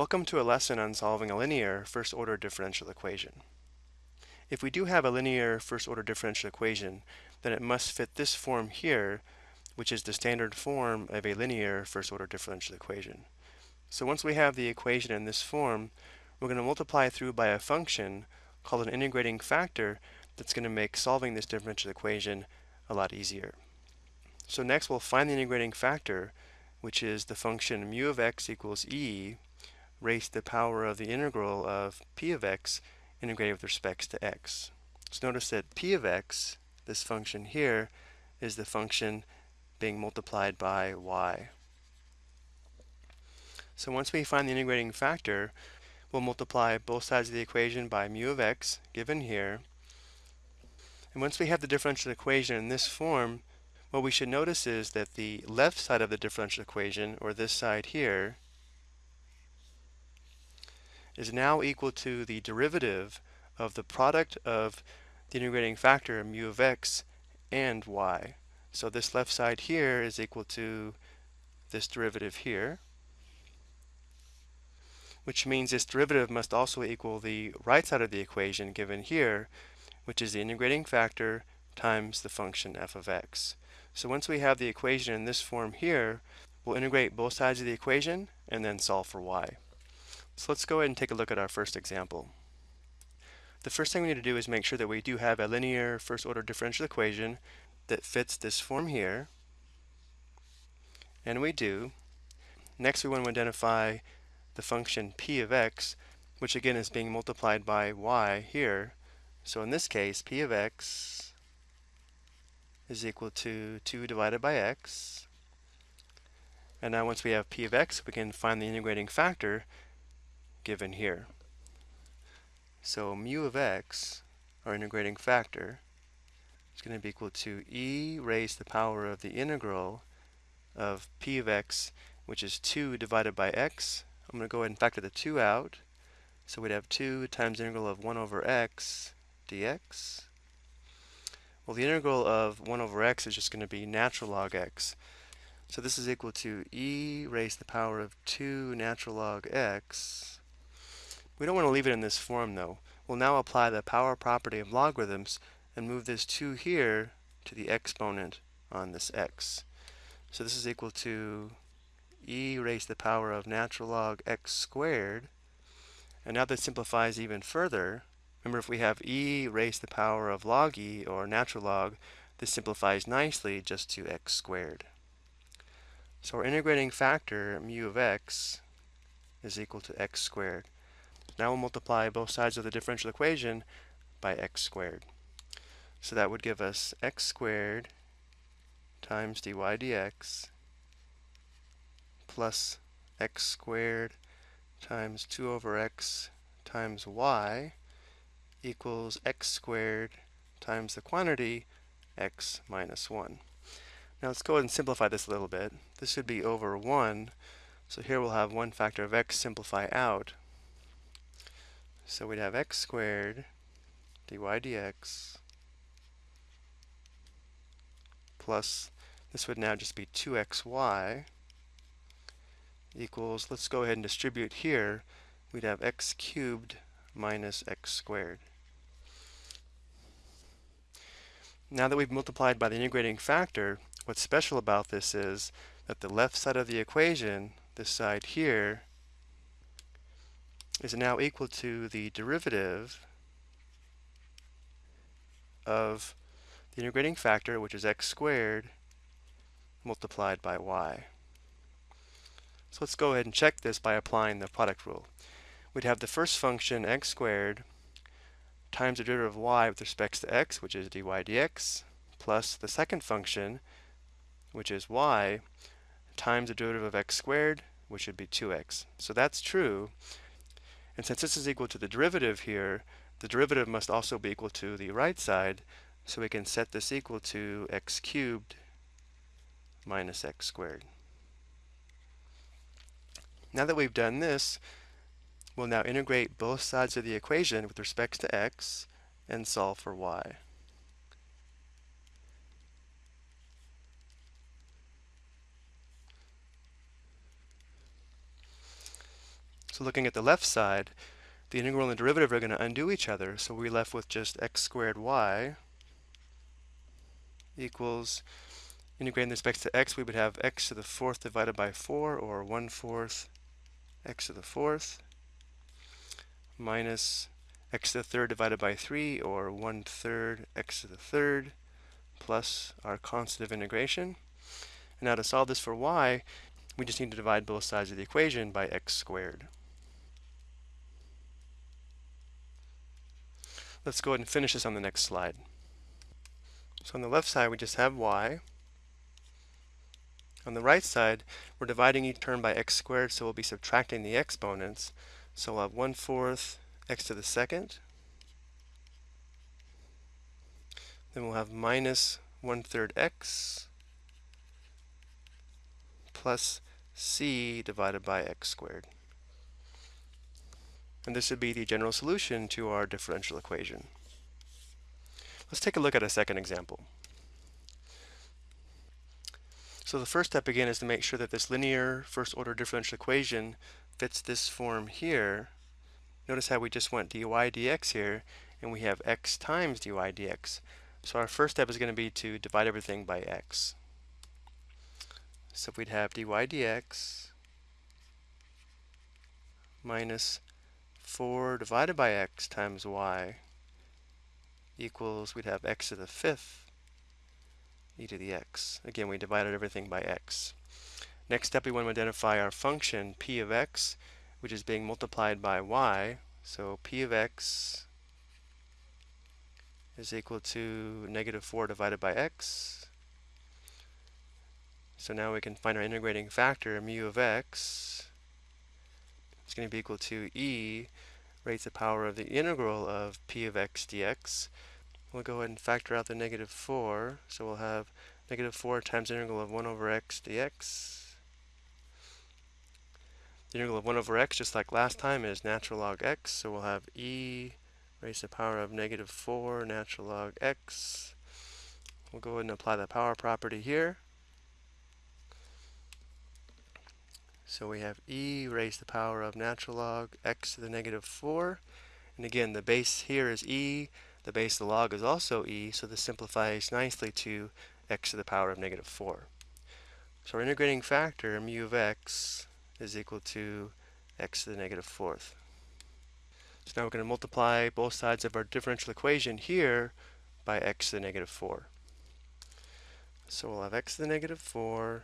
Welcome to a lesson on solving a linear first-order differential equation. If we do have a linear first-order differential equation, then it must fit this form here, which is the standard form of a linear first-order differential equation. So once we have the equation in this form, we're going to multiply through by a function called an integrating factor that's going to make solving this differential equation a lot easier. So next we'll find the integrating factor, which is the function mu of x equals e raised to the power of the integral of p of x integrated with respect to x. So notice that p of x, this function here, is the function being multiplied by y. So once we find the integrating factor, we'll multiply both sides of the equation by mu of x, given here. And once we have the differential equation in this form, what we should notice is that the left side of the differential equation, or this side here, is now equal to the derivative of the product of the integrating factor mu of x and y. So this left side here is equal to this derivative here, which means this derivative must also equal the right side of the equation given here, which is the integrating factor times the function f of x. So once we have the equation in this form here, we'll integrate both sides of the equation and then solve for y. So let's go ahead and take a look at our first example. The first thing we need to do is make sure that we do have a linear first order differential equation that fits this form here. And we do. Next we want to identify the function p of x, which again is being multiplied by y here. So in this case, p of x is equal to 2 divided by x. And now once we have p of x, we can find the integrating factor given here. So mu of x, our integrating factor, is going to be equal to e raised to the power of the integral of p of x, which is 2 divided by x. I'm going to go ahead and factor the 2 out. So we'd have 2 times integral of 1 over x dx. Well, the integral of 1 over x is just going to be natural log x. So this is equal to e raised to the power of 2 natural log x we don't want to leave it in this form though. We'll now apply the power property of logarithms and move this 2 here to the exponent on this x. So this is equal to e raised to the power of natural log x squared. And now that simplifies even further. Remember if we have e raised to the power of log e or natural log, this simplifies nicely just to x squared. So our integrating factor mu of x is equal to x squared. Now we'll multiply both sides of the differential equation by x squared. So that would give us x squared times dy dx plus x squared times 2 over x times y equals x squared times the quantity x minus 1. Now let's go ahead and simplify this a little bit. This would be over 1. So here we'll have one factor of x simplify out. So we'd have x squared dy dx plus, this would now just be 2xy equals, let's go ahead and distribute here, we'd have x cubed minus x squared. Now that we've multiplied by the integrating factor, what's special about this is that the left side of the equation, this side here, is now equal to the derivative of the integrating factor, which is x squared, multiplied by y. So let's go ahead and check this by applying the product rule. We'd have the first function x squared times the derivative of y with respect to x, which is dy dx, plus the second function, which is y, times the derivative of x squared, which would be 2x. So that's true, and since this is equal to the derivative here, the derivative must also be equal to the right side, so we can set this equal to x cubed minus x squared. Now that we've done this, we'll now integrate both sides of the equation with respect to x and solve for y. So looking at the left side, the integral and derivative are going to undo each other, so we're left with just x squared y equals, integrating with respect to x, we would have x to the fourth divided by 4, or 1 fourth x to the fourth, minus x to the third divided by 3, or 1 third x to the third, plus our constant of integration. And now to solve this for y, we just need to divide both sides of the equation by x squared. Let's go ahead and finish this on the next slide. So on the left side, we just have y. On the right side, we're dividing each term by x squared, so we'll be subtracting the exponents. So we'll have 1 fourth x to the second. Then we'll have minus 1 third x plus c divided by x squared. And this would be the general solution to our differential equation. Let's take a look at a second example. So the first step again is to make sure that this linear first order differential equation fits this form here. Notice how we just went dy dx here and we have x times dy dx. So our first step is going to be to divide everything by x. So if we'd have dy dx minus 4 divided by x times y equals, we'd have x to the fifth e to the x. Again, we divided everything by x. Next step, we want to identify our function p of x, which is being multiplied by y. So p of x is equal to negative 4 divided by x. So now we can find our integrating factor, mu of x. It's going to be equal to e raised to the power of the integral of p of x dx. We'll go ahead and factor out the negative 4. So we'll have negative 4 times integral of 1 over x dx. The integral of 1 over x, just like last time, is natural log x. So we'll have e raised to the power of negative 4 natural log x. We'll go ahead and apply the power property here. So we have e raised to the power of natural log x to the negative 4. And again, the base here is e. The base of the log is also e, so this simplifies nicely to x to the power of negative 4. So our integrating factor, mu of x, is equal to x to the negative fourth. So now we're going to multiply both sides of our differential equation here by x to the negative 4. So we'll have x to the negative 4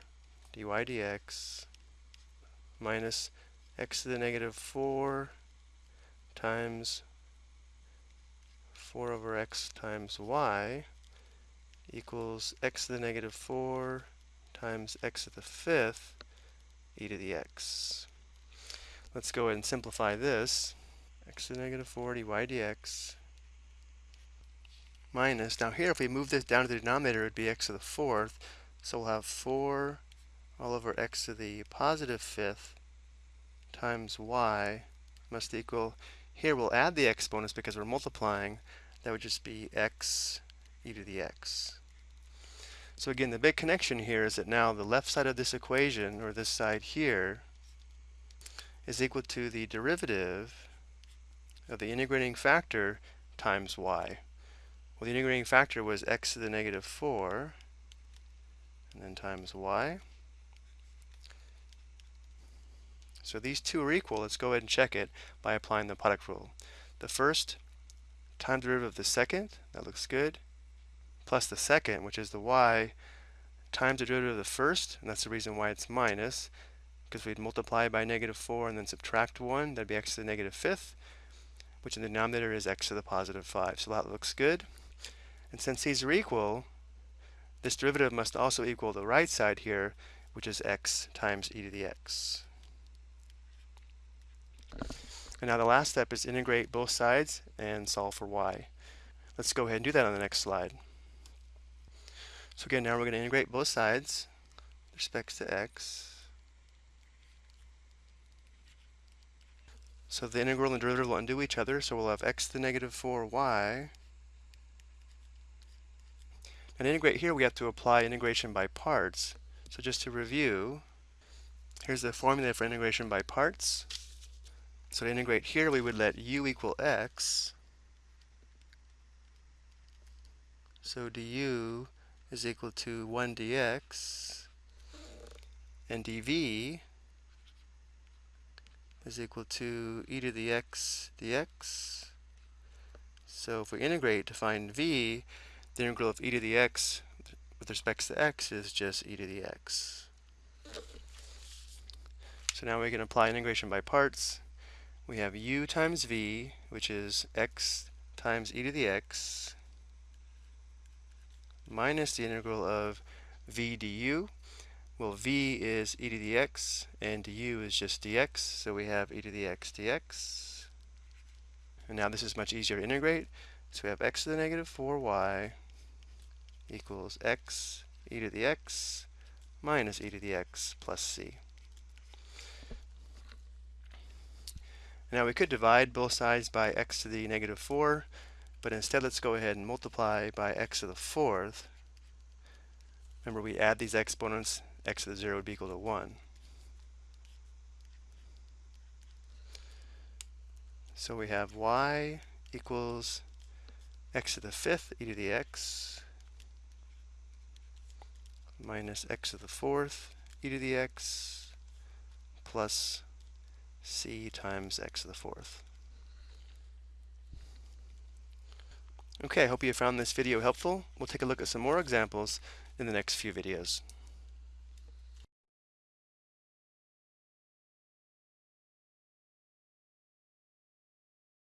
dy dx minus x to the negative 4 times 4 over x times y equals x to the negative 4 times x to the fifth e to the x. Let's go ahead and simplify this. x to the negative 4 dy dx minus, now here if we move this down to the denominator it would be x to the fourth, so we'll have 4 all over x to the positive fifth times y must equal, here we'll add the exponents because we're multiplying, that would just be x e to the x. So again, the big connection here is that now the left side of this equation, or this side here, is equal to the derivative of the integrating factor times y. Well, the integrating factor was x to the negative 4, and then times y. So these two are equal. Let's go ahead and check it by applying the product rule. The first time derivative of the second, that looks good, plus the second, which is the y, times the derivative of the first, and that's the reason why it's minus, because we'd multiply by negative 4 and then subtract 1, that'd be x to the negative fifth, which in the denominator is x to the positive 5. So that looks good. And since these are equal, this derivative must also equal the right side here, which is x times e to the x. And now the last step is integrate both sides and solve for y. Let's go ahead and do that on the next slide. So again, now we're going to integrate both sides with respect to x. So the integral and derivative will undo each other, so we'll have x to the negative 4y. And integrate here, we have to apply integration by parts. So just to review, here's the formula for integration by parts. So to integrate here, we would let u equal x. So du is equal to 1 dx, and dv is equal to e to the x dx. So if we integrate to find v, the integral of e to the x with respect to x is just e to the x. So now we can apply integration by parts. We have u times v, which is x times e to the x, minus the integral of v du. Well, v is e to the x, and du is just dx, so we have e to the x dx. And now this is much easier to integrate. So we have x to the negative 4y equals x e to the x minus e to the x plus c. Now we could divide both sides by x to the negative 4, but instead let's go ahead and multiply by x to the fourth. Remember we add these exponents, x to the 0 would be equal to 1. So we have y equals x to the fifth e to the x minus x to the fourth e to the x plus c times x to the fourth. Okay, I hope you found this video helpful. We'll take a look at some more examples in the next few videos.